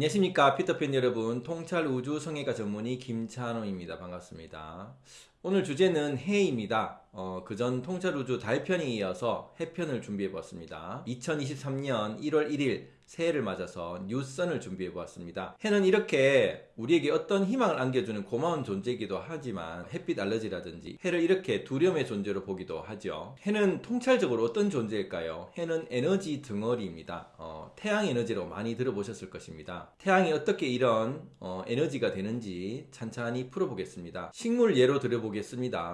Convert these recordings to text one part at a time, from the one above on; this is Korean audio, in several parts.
안녕하십니까 피터팬 여러분. 통찰 우주 성애가 전문의 김찬호입니다. 반갑습니다 오늘 주제는 해입니다. 어, 그전 통찰 우주 달편에 이어서 해편을 준비해 보았습니다. 2023년 1월 1일 새해를 맞아서 뉴선을 준비해 보았습니다. 해는 이렇게 우리에게 어떤 희망을 안겨주는 고마운 존재이기도 하지만 햇빛 알러지라든지 해를 이렇게 두려움의 존재로 보기도 하죠. 해는 통찰적으로 어떤 존재일까요? 해는 에너지 덩어리입니다. 어, 태양 에너지로 많이 들어보셨을 것입니다. 태양이 어떻게 이런 어, 에너지가 되는지 찬찬히 풀어보겠습니다. 식물 예로 들어보겠습니다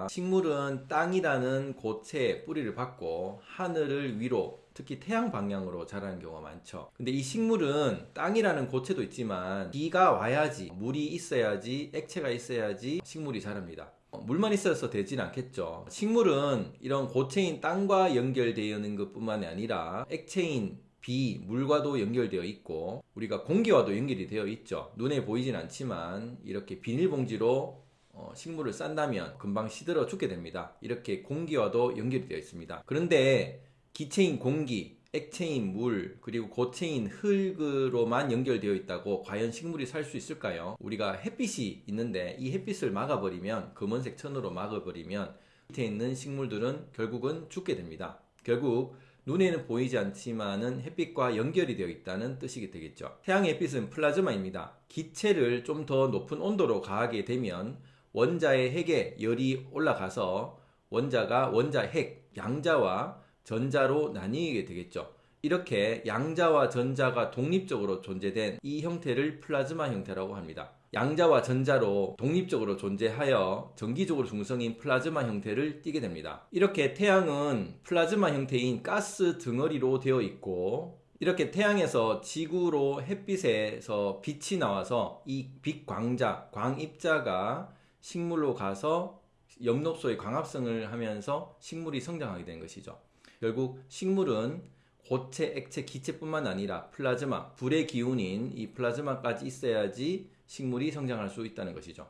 식물은 땅이라는 고체에 뿌리를 박고 하늘을 위로 특히 태양 방향으로 자라는 경우가 많죠. 근데 이 식물은 땅이라는 고체도 있지만 비가 와야지 물이 있어야지 액체가 있어야지 식물이 자랍니다. 어, 물만 있어서 되진 않겠죠. 식물은 이런 고체인 땅과 연결되어 있는 것 뿐만이 아니라 액체인 비, 물과도 연결되어 있고 우리가 공기와도 연결이 되어 있죠. 눈에 보이진 않지만 이렇게 비닐봉지로 어, 식물을 싼다면 금방 시들어 죽게 됩니다 이렇게 공기와도 연결이 되어 있습니다 그런데 기체인 공기, 액체인 물, 그리고 고체인 흙으로만 연결되어 있다고 과연 식물이 살 수 있을까요? 우리가 햇빛이 있는데 이 햇빛을 막아버리면 검은색 천으로 막아버리면 밑에 있는 식물들은 결국은 죽게 됩니다. 결국 눈에는 보이지 않지만은 햇빛과 연결이 되어 있다는 뜻이 되겠죠. 태양의 햇빛은 플라즈마입니다. 기체를 좀 더 높은 온도로 가하게 되면 원자의 핵에 열이 올라가서 원자가 원자 핵, 양자와 전자로 나뉘게 되겠죠. 이렇게 양자와 전자가 독립적으로 존재된 이 형태를 플라즈마 형태라고 합니다. 양자와 전자로 독립적으로 존재하여 전기적으로 중성인 플라즈마 형태를 띠게 됩니다. 이렇게 태양은 플라즈마 형태인 가스 덩어리로 되어 있고 이렇게 태양에서 지구로 햇빛에서 빛이 나와서 이 빛광자, 광입자가 식물로 가서 엽록소의 광합성을 하면서 식물이 성장하게 되는 것이죠. 결국 식물은 고체, 액체, 기체뿐만 아니라 플라즈마, 불의 기운인 이 플라즈마까지 있어야지 식물이 성장할 수 있다는 것이죠.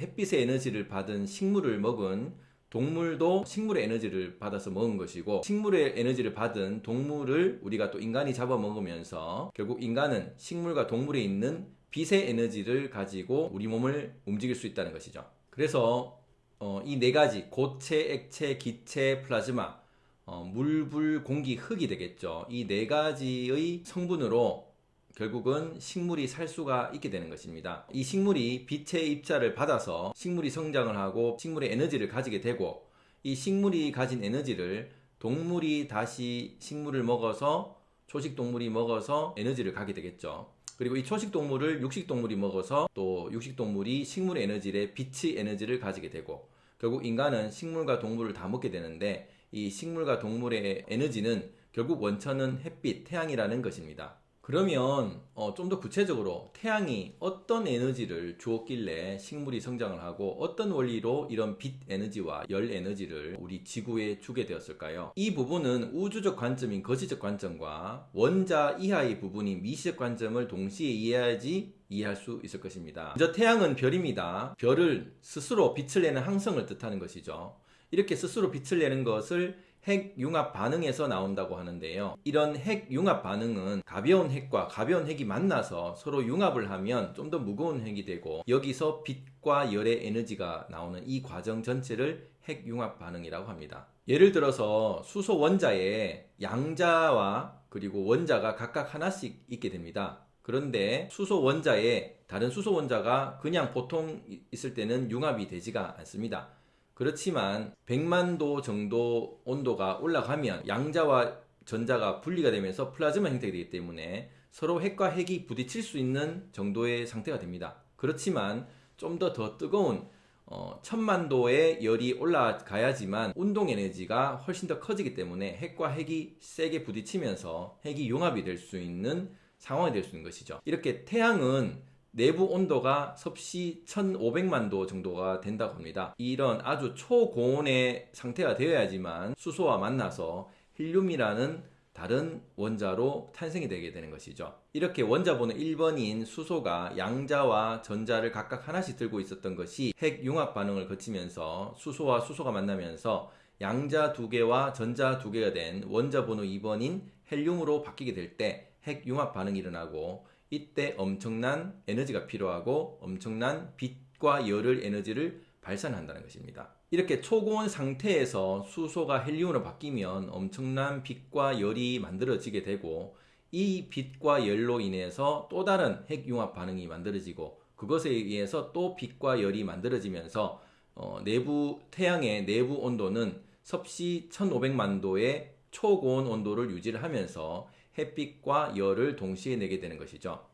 햇빛의 에너지를 받은 식물을 먹은 동물도 식물의 에너지를 받아서 먹은 것이고 식물의 에너지를 받은 동물을 우리가 또 인간이 잡아먹으면서 결국 인간은 식물과 동물에 있는 빛의 에너지를 가지고 우리 몸을 움직일 수 있다는 것이죠. 그래서 어, 이 네 가지 고체, 액체, 기체, 플라즈마 어, 물, 불, 공기, 흙이 되겠죠. 이 네 가지의 성분으로 결국은 식물이 살 수가 있게 되는 것입니다. 이 식물이 빛의 입자를 받아서 식물이 성장을 하고 식물의 에너지를 가지게 되고 이 식물이 가진 에너지를 동물이 다시 식물을 먹어서 초식 동물이 먹어서 에너지를 가게 되겠죠. 그리고 이 초식 동물을 육식 동물이 먹어서 또 육식 동물이 식물의 에너지를 빛의 에너지를 가지게 되고 결국 인간은 식물과 동물을 다 먹게 되는데 이 식물과 동물의 에너지는 결국 원천은 햇빛, 태양이라는 것입니다. 그러면 어, 좀 더 구체적으로 태양이 어떤 에너지를 주었길래 식물이 성장을 하고 어떤 원리로 이런 빛 에너지와 열 에너지를 우리 지구에 주게 되었을까요? 이 부분은 우주적 관점인 거시적 관점과 원자 이하의 부분인 미시적 관점을 동시에 이해해야지 이해할 수 있을 것입니다. 먼저 태양은 별입니다. 별을 스스로 빛을 내는 항성을 뜻하는 것이죠. 이렇게 스스로 빛을 내는 것을 핵융합 반응에서 나온다고 하는데요. 이런 핵융합 반응은 가벼운 핵과 가벼운 핵이 만나서 서로 융합을 하면 좀 더 무거운 핵이 되고 여기서 빛과 열의 에너지가 나오는 이 과정 전체를 핵융합 반응이라고 합니다. 예를 들어서 수소 원자에 양자와 그리고 원자가 각각 하나씩 있게 됩니다. 그런데 수소 원자에 다른 수소 원자가 그냥 보통 있을 때는 융합이 되지가 않습니다. 그렇지만 100만도 정도 온도가 올라가면 양자와 전자가 분리가 되면서 플라즈마 형태가 되기 때문에 서로 핵과 핵이 부딪힐 수 있는 정도의 상태가 됩니다. 그렇지만 좀 더더 뜨거운 어, 천만도의 열이 올라가야지만 운동 에너지가 훨씬 더 커지기 때문에 핵과 핵이 세게 부딪히면서 핵이 융합이 될 수 있는 상황이 될 수 있는 것이죠. 이렇게 태양은 내부 온도가 섭씨 1500만 도 정도가 된다고 합니다. 이런 아주 초고온의 상태가 되어야지만 수소와 만나서 헬륨이라는 다른 원자로 탄생이 되게 되는 것이죠. 이렇게 원자번호 1번인 수소가 양자와 전자를 각각 하나씩 들고 있었던 것이 핵융합 반응을 거치면서 수소와 수소가 만나면서 양자 두 개와 전자 두 개가 된 원자 번호 2번인 헬륨으로 바뀌게 될때 핵 융합 반응이 일어나고 이때 엄청난 에너지가 필요하고 엄청난 빛과 열을 에너지를 발산한다는 것입니다. 이렇게 초고온 상태에서 수소가 헬륨으로 바뀌면 엄청난 빛과 열이 만들어지게 되고 이 빛과 열로 인해서 또 다른 핵융합 반응이 만들어지고 그것에 의해서 또 빛과 열이 만들어지면서 어, 내부 태양의 내부 온도는 섭씨 1500만 도의 초고온 온도를 유지를 하면서 햇빛과 열을 동시에 내게 되는 것이죠.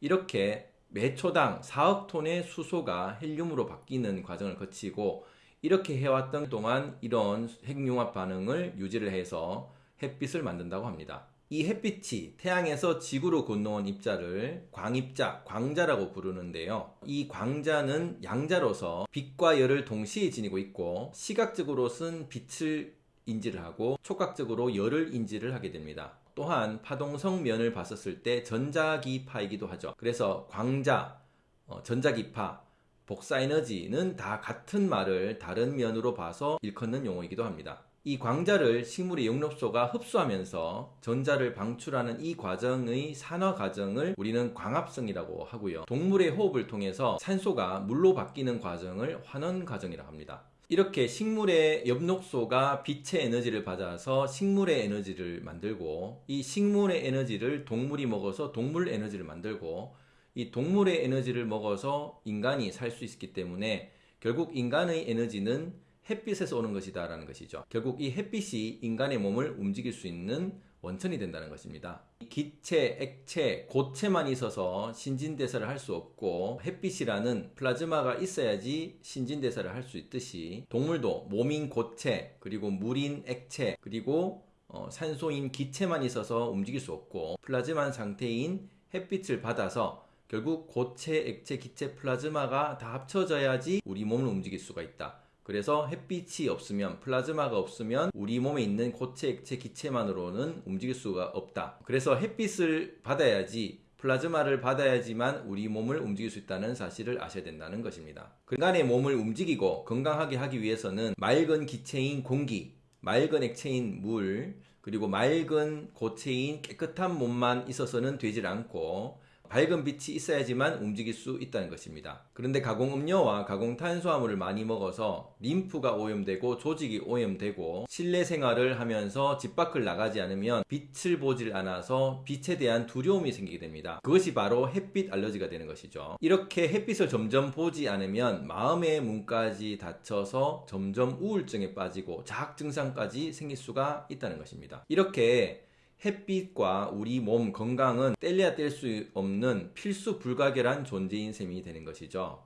이렇게 매 초당 4억 톤의 수소가 헬륨으로 바뀌는 과정을 거치고 이렇게 해왔던 동안 이런 핵융합 반응을 유지를 해서 햇빛을 만든다고 합니다. 이 햇빛이 태양에서 지구로 건너온 입자를 광입자, 광자라고 부르는데요. 이 광자는 양자로서 빛과 열을 동시에 지니고 있고 시각적으로는 빛을 인지를 하고 촉각적으로 열을 인지를 하게 됩니다. 또한 파동성 면을 봤었을 때 전자기파이기도 하죠. 그래서 광자, 어, 전자기파, 복사에너지는 다 같은 말을 다른 면으로 봐서 일컫는 용어이기도 합니다. 이 광자를 식물의 영롭소가 흡수하면서 전자를 방출하는 이 과정의 산화 과정을 우리는 광합성이라고 하고요. 동물의 호흡을 통해서 산소가 물로 바뀌는 과정을 환원 과정이라고 합니다. 이렇게 식물의 엽록소가 빛의 에너지를 받아서 식물의 에너지를 만들고 이 식물의 에너지를 동물이 먹어서 동물 에너지를 만들고 이 동물의 에너지를 먹어서 인간이 살 수 있기 때문에 결국 인간의 에너지는 햇빛에서 오는 것이다 라는 것이죠. 결국 이 햇빛이 인간의 몸을 움직일 수 있는 원천이 된다는 것입니다. 기체, 액체, 고체만 있어서 신진대사를 할 수 없고 햇빛이라는 플라즈마가 있어야지 신진대사를 할 수 있듯이 동물도 몸인 고체, 그리고 물인 액체, 그리고 어, 산소인 기체만 있어서 움직일 수 없고 플라즈마 상태인 햇빛을 받아서 결국 고체, 액체, 기체, 플라즈마가 다 합쳐져야지 우리 몸을 움직일 수가 있다. 그래서 햇빛이 없으면 플라즈마가 없으면 우리 몸에 있는 고체, 액체, 기체만으로는 움직일 수가 없다. 그래서 햇빛을 받아야지 플라즈마를 받아야지만 우리 몸을 움직일 수 있다는 사실을 아셔야 된다는 것입니다. 인간의 몸을 움직이고 건강하게 하기 위해서는 맑은 기체인 공기, 맑은 액체인 물, 그리고 맑은 고체인 깨끗한 몸만 있어서는 되질 않고 밝은 빛이 있어야지만 움직일 수 있다는 것입니다. 그런데 가공음료와 가공탄수화물을 많이 먹어서 림프가 오염되고 조직이 오염되고 실내 생활을 하면서 집 밖을 나가지 않으면 빛을 보질 않아서 빛에 대한 두려움이 생기게 됩니다. 그것이 바로 햇빛 알러지가 되는 것이죠. 이렇게 햇빛을 점점 보지 않으면 마음의 문까지 닫혀서 점점 우울증에 빠지고 자학 증상까지 생길 수가 있다는 것입니다. 이렇게 햇빛과 우리 몸 건강은 뗄래야 뗄 수 없는 필수 불가결한 존재인 셈이 되는 것이죠.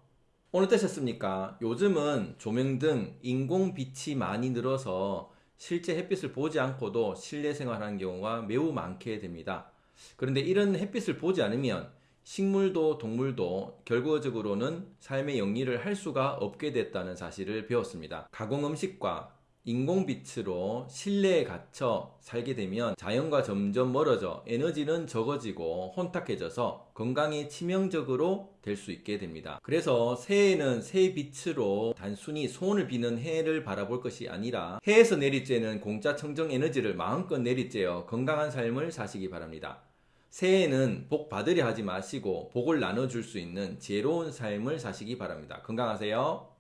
오늘 어떠셨습니까? 요즘은 조명 등 인공 빛이 많이 늘어서 실제 햇빛을 보지 않고도 실내 생활하는 경우가 매우 많게 됩니다. 그런데 이런 햇빛을 보지 않으면 식물도 동물도 결과적으로는 삶의 영리를 할 수가 없게 됐다는 사실을 배웠습니다. 가공 음식과 인공빛으로 실내에 갇혀 살게 되면 자연과 점점 멀어져 에너지는 적어지고 혼탁해져서 건강에 치명적으로 될 수 있게 됩니다. 그래서 새해에는 새 빛으로 단순히 소원을 비는 해를 바라볼 것이 아니라 해에서 내리쬐는 공짜 청정 에너지를 마음껏 내리쬐어 건강한 삶을 사시기 바랍니다. 새해에는 복 받으려 하지 마시고 복을 나눠줄 수 있는 지혜로운 삶을 사시기 바랍니다. 건강하세요.